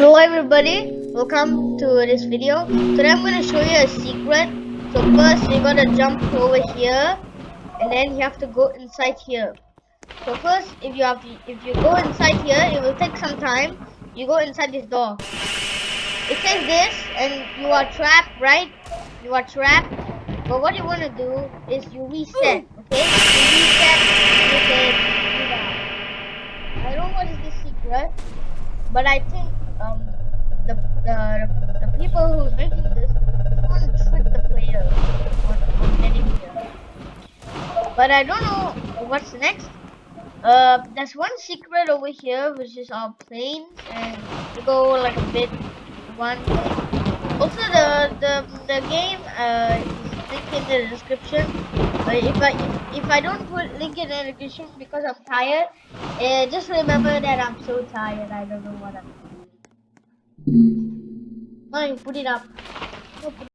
everybody, welcome to this video. Today I'm going to show you a secret. So first you're going to jump over here and then you have to go inside here. So first if you have if you go inside here it will take some time. You go inside this door. It says this and you are trapped, right? You are trapped. But what you want to do is you reset, okay? You reset, can. I don't know what is this secret, but I think um the the, the people who's making this want to trick the player on, on getting here. But I don't know what's next. Uh, there's one secret over here, which is our planes, and we go like a bit one. Also, the the the game uh is linked in the description. But if I if, if I don't put link in the description because I'm tired, uh, just remember that I'm so tired. I don't know what I'm doing. Fine, put it up.